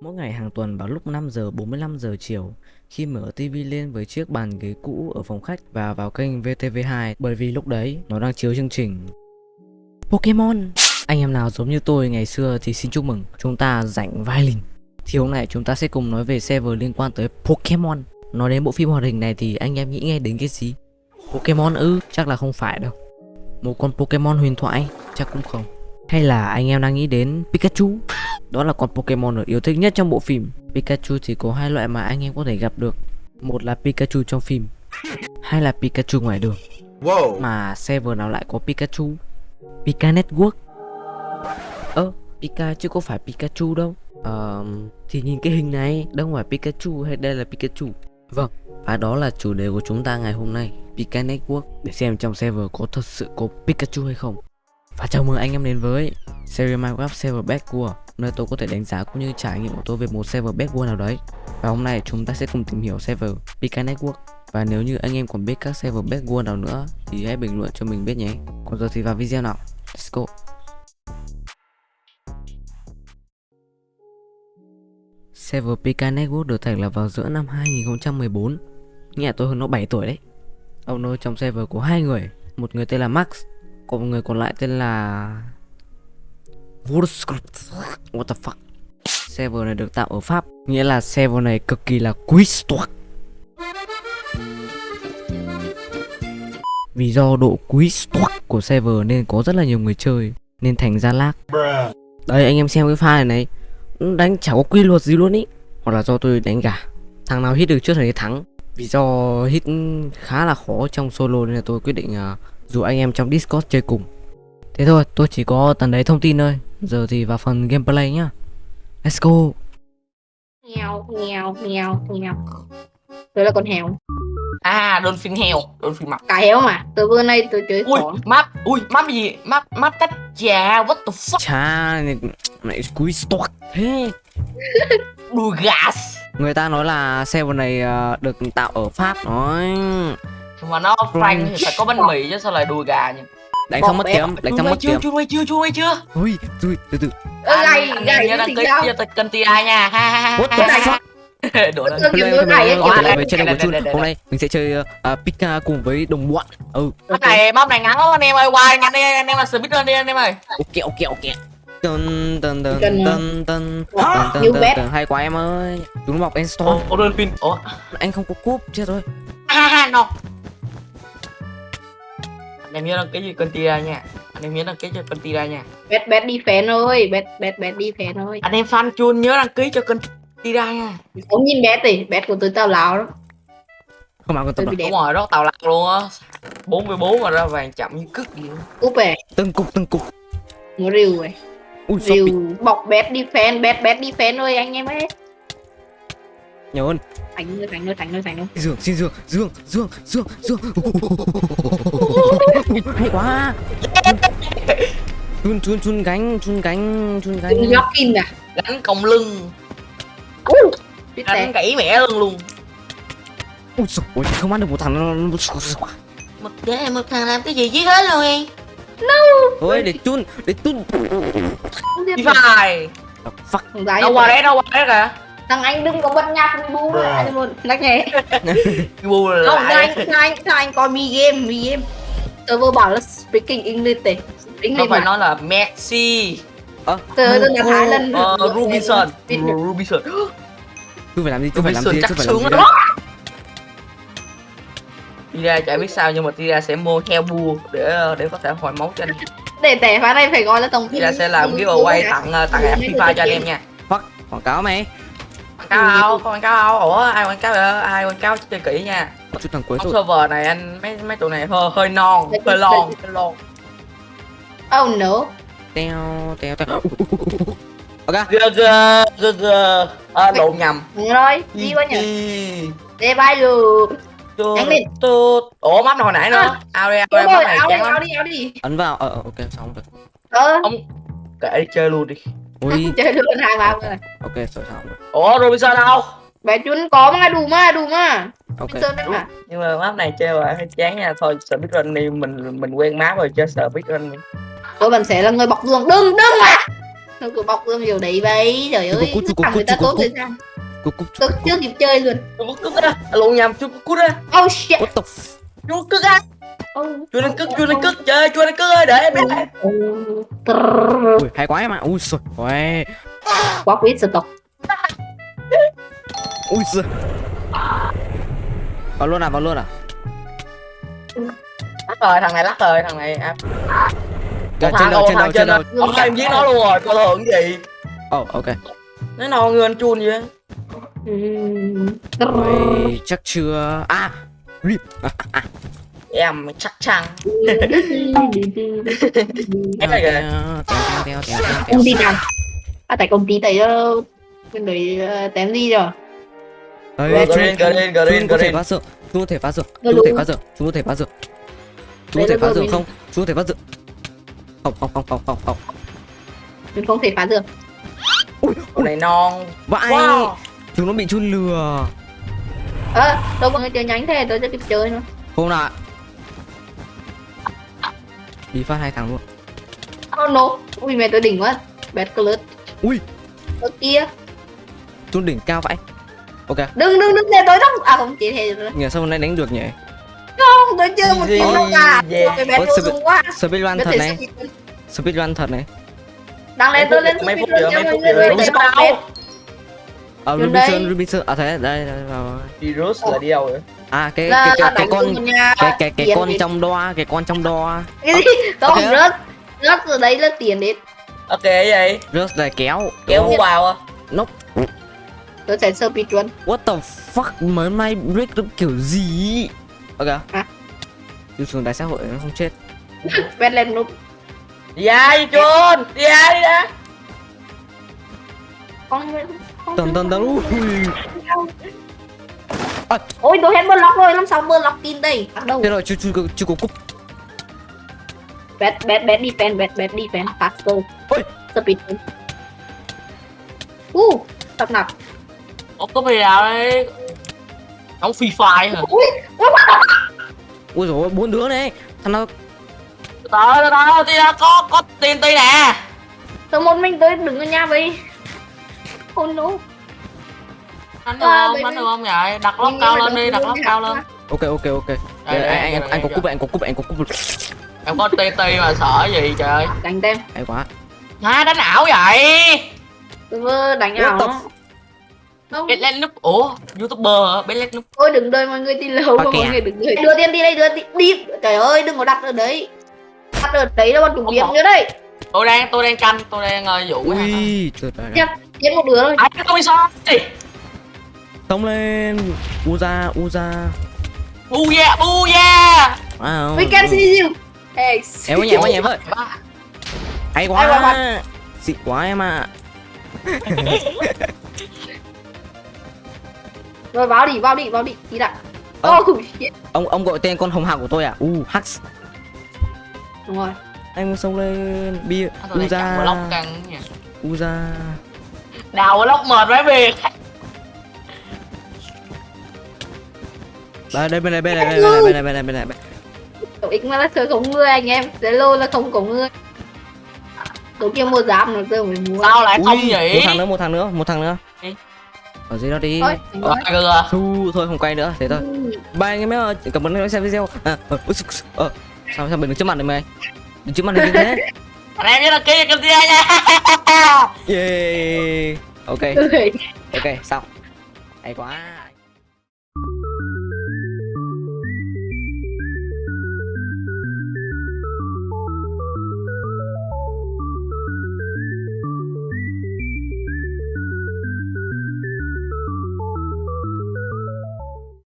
Mỗi ngày hàng tuần vào lúc 5 giờ 45 giờ chiều, khi mở tivi lên với chiếc bàn ghế cũ ở phòng khách và vào kênh VTV2 bởi vì lúc đấy nó đang chiếu chương trình Pokemon. Anh em nào giống như tôi ngày xưa thì xin chúc mừng, chúng ta rảnh vai lìn. Thì hôm nay chúng ta sẽ cùng nói về server liên quan tới Pokemon. Nói đến bộ phim hoạt hình này thì anh em nghĩ nghe đến cái gì? Pokemon ư? Chắc là không phải đâu. Một con Pokemon huyền thoại? Chắc cũng không. Hay là anh em đang nghĩ đến Pikachu? Đó là con Pokemon được yêu thích nhất trong bộ phim. Pikachu thì có hai loại mà anh em có thể gặp được. Một là Pikachu trong phim, hai là Pikachu ngoài đường. Wow. Mà server nào lại có Pikachu? Pika Network. Ơ, Pika chứ có phải Pikachu đâu. Ờ, thì nhìn cái hình này, đâu phải Pikachu hay đây là Pikachu. Vâng, và đó là chủ đề của chúng ta ngày hôm nay, Pika Network. Để xem trong server có thật sự có Pikachu hay không. Và chào mừng anh em đến với series Minecraft Server Backward Nơi tôi có thể đánh giá cũng như trải nghiệm của tôi về một server Backward nào đấy. Và hôm nay chúng ta sẽ cùng tìm hiểu server PK Network. Và nếu như anh em còn biết các server Backward nào nữa Thì hãy bình luận cho mình biết nhé. Còn giờ thì vào video nào. Let's go. Server PK Network được thành lập vào giữa năm 2014 Nghe tôi hơn nó 7 tuổi đấy. Ông nơi trong server có hai người. Một người tên là Max, còn người còn lại tên là What the fuck? Server này được tạo ở Pháp Nghĩa là server này cực kỳ là quý stock Vì do độ quý stock của server nên có rất là nhiều người chơi Nên thành ra lag. Đây anh em xem cái file này này Đánh chả có quy luật gì luôn ý. Hoặc là do tôi đánh gà. Thằng nào hit được trước thì thắng. Vì do hit khá là khó trong solo nên là tôi quyết định à, uh, dù anh em trong Discord chơi cùng. Thế thôi, tôi chỉ có tần đấy thông tin thôi. Giờ thì vào phần gameplay nhá. Let's go. Nghèo, nghèo, nghèo, nghèo. Tôi là con heo. À, Dolphin heo, Dolphin mập. Cả heo mà. Từ bữa nay tôi chơi Ui, map, ui, map gì? Map, map tách trà, what the fuck? Chà, này, này quý stock thế. Đùi gas. Người ta nói là server này ờ, được tạo ở Pháp nói Mà nó Frank thì phải có bánh mì chứ sao lại đùi gà nhỉ? Đánh xong mất kiếm, đánh xong mất chưa, kiếm. chưa chưa, chưa quay chưa? Ui, ui, từ từ. Gầy, gầy gì ký đâu. cho kênh TI nha. Ha ha ha. Tôi kiểu Hôm nay, hôm nay, mình sẽ chơi uh, Pika cùng với đồng bọn. Ừ, Map này, map này ngắn lắm anh em ơi, qua nhanh đi, anh em là speedrun đi anh em ơi. ok ok ok. Tân tân tân Cần, tân tân tân nhiều tân hay quá em ơi. Chúng mọc Ồ, Enstone. ồ, Dolphin. Ủa, Anh không có cúp chết rồi. ha ha, no. Anh em nhớ đăng ký cho kênh TI nha. Anh em nhớ đăng ký cho kênh TI nha. Bet, bet đi fan ơi. Bet, bet, bet đi fan ơi. Anh em fan chun nhớ đăng ký cho kênh TI nha. Không nhìn bet thì. Bet của tôi tao lào đó. Không ăn con đẹp. Đúng rồi, đó tàu lạc luôn á 44 mà ra vàng chậm như cứt gì á. Cúp về. Từng cục từng cục. Nó rìu rồi. Rìu. Bọc bet đi fan. Bet, bet đi fan ơi anh em ấy. Nhiều hơn. Thành ơi, thành ơi, thành ơi, thành ơi. Dương, xin Dương, Dương, Dương, Dương, Dương. Hay quá. Chun chun chun gánh, chun gánh, chun gánh. Đừng lock in à. Gánh còng lưng, gánh gãy mẻ lưng luôn Ui giời, ôi, không ăn được một thằng nó Một thế một thằng làm cái gì chứ hết rồi Thôi để chun, để chun. Phải Fuck. Đâu qua đấy, đâu qua đấy kìa Thằng anh đừng có bật nhạc Bruh. anh luôn nhắc nhẹ Cái bu không lại thằng anh thằng anh thằng anh coi mi game mi game tớ vừa bảo là speaking English đấy Nó English phải mà. nói là Messi. Tớ tớ đã thái lần. Ờ, Rubinson. Rubinson chú phải làm gì, chú phải làm gì, chắc chú phải làm gì đây? Tira chả biết sao nhưng mà Tira sẽ mua theo bua để để có thể hồi máu cho anh. Để tẻ phá này phải gọi là tổng Tira sẽ làm giveaway tặng ờ, tặng app FIFA cho anh em nha. Fuck, quảng cáo mày. Cáo không, quảng cáo không Ủa ai quảng cáo ai quảng cáo chơi kỹ nha Chút thằng cuối rồi. server này anh mấy mấy tụi này hơi hơi non, Đấy, hơi đấy. lon, hơi lon. oh no Teo, teo, teo. Ok. Gơ gơ gơ gơ. À, lộn nhầm. Đúng rồi gì quá nhỉ để bay lên. Tút. Ủa map hồi nãy nữa. Ao đi, ao đi, map này áo đi chán áo lắm. đi đi Ấn vào, ờ, ờ, ok, xong rồi. ờ Ông kệ đi chơi luôn đi. Ui, chơi luôn hai ba người ok, rồi xong rồi. Ủa Robinson đâu? bé chun có mà đủ mà đủ mà. Ok. Đấy mà. Nhưng mà map này chơi mà hơi chán nha. Thôi speedrun đi, mình mình quen map rồi chơi speedrun đi. tôi vẫn sẽ là người bọc giường đừng đừng mà. Nó cứ bọc dương kiểu đấy vậy. Trời ơi cút, cút, thằng người ta cút, tốt cút. rồi sao? cúc cúc tôi chưa kịp chơi luôn. Chú cút ra. Lộn nhầm chú cút ra. Oh shit. What the f- chú cút ra oh. chú lên cất chú lên cất chơi chú lên cất ơi để em đi. Trrrr. ui hay quá em ạ. Ui giời ôi quá quý sự tộc ui giời. Vào luôn à vào luôn à? Lắc rồi thằng này lắc rồi thằng này à. Kìa, Một trên đầu trên đầu trên đầu. Ông em giết nó luôn rồi coi thường cái gì? Oh ok. Nó nào người anh chun vậy. Ôi, chắc chưa? À rip. À, à, em chắc chắn. Em này teo. công ty nào? À tại công ty tại uh, bên đấy uh, tém gì rồi. Đấy, Green, green, green, có thể green. phá dược chúng có thể phá dược Rồi chúng có thể dược chúng có thể phá dược chúng có Đấy thể phá dược không? Có thể phá dược không không không không không không. Mình không thể phá được con này non. Vãi. Wow. Chúng nó bị chun lừa. Ơ đâu có người chơi nhánh thế tôi chưa kịp chơi nữa không nào đi phát hai thằng luôn. Oh no ui mẹ tôi đỉnh quá. Bẹt clutch Ui. ở kia. Chun đỉnh cao vãi ok. Đừng đừng đừng để tôi đâu à không chỉ thế rồi. Nhờ sao hôm nay đánh được nhỉ? Không tôi chơi một tiếng đâu cả. yeah. cái tôi sự- dùng quá. Speedrun thật này. Speed- speedrun thật này. Đang lên tôi lên Mấy phút speedrun nữa, cho mấy mọi phút nữa. Đúng sao? À. Rubinson Rubinson à thế đây đây vào virus là đi đâu rồi à cái là cái cái, cái con cái cái cái con trong đoa cái con trong đoa cái gì không Ok. rớt. Rớt từ đấy là tiền đến. Ok vậy rất là kéo. Kéo vào à? Tôi sẽ sơ speedrun what the fuck? Mới may break được kiểu gì? Ok. À. Chú xuống đại xã hội nó không chết. Bẹt lên nút đi ai chun đi ai đi đã con con- tần tần tần. ui. ôi tôi hết block rồi làm sao block tin đây. Bắt đầu thế rồi chú chú, chú có cúp. Bẹt bẹt bẹt defend bẹt bẹt defend faster Ôi. speedrun uh tập nạp Ủa có gì nào đây Ông Free Fire hả? ui ui ui. Rồi bốn đứa này. Thằng nào? Từ thì là có có tiền ti nè. Tôi một mình tôi đứng ở nhà vậy oh no Đánh được À, không? Đánh được không vậy? Đặt lóc Nhưng cao lên đi, đặt luôn lóc nha. cao lên. ok ok ok. Đây, anh anh anh có cúp anh có cúp anh có cúp. Em có ti ti mà sợ gì trời? Đánh tem hay quá. Hả đánh ảo vậy? tôi vừa đánh ảo. không. Biết lên núp Ủa? Youtuber hả? Biết lên núp ôi đừng đợi mọi người đi lâu. Mọi người đừng đợi. Đưa tiền đi đây đưa tiền đi. Trời ơi đừng có đặt ở đấy. Đặt ở đấy là bọn chúng biết nữa đây. Tôi đang tôi đang canh, tôi đang uh, dụ ui trời trời Giết một đứa rồi Ai tôi bị sao? Tông lên. Uza Uza. Bu yeah wow. we can see you hey em có nhẹ quá nhẹ với hay Hay quá, quá xịn quá em ạ. Rồi vào đi vào đi vào đi. Đi đã. Ờ. oh shit. ông ông gọi tên con hồng hạc của tôi à? U Hux đúng rồi. Anh xông lên. Bia. Uza. Uza Đào block mệt mấy việc đây đây bên này bên này bên này bên này bên này bên này bên này. Cậu x mà là chơi không người anh em. Zalo là không có người. Cậu kia mua giáp nó tôi mới mua Sao lại không nhỉ? một thằng nữa một thằng nữa một thằng nữa. Ở dưới đó đi. Thôi anh Ờ, thu thôi không quay nữa thế thôi. Bye anh em ơi cảm ơn anh xem video. À, ờ, ờ, sao sao mình đứng trước mặt này mày? Đứng trước mặt này như thế Anh em nhớ đăng ký kênh nha. Yeah ok. Ok xong. Hay quá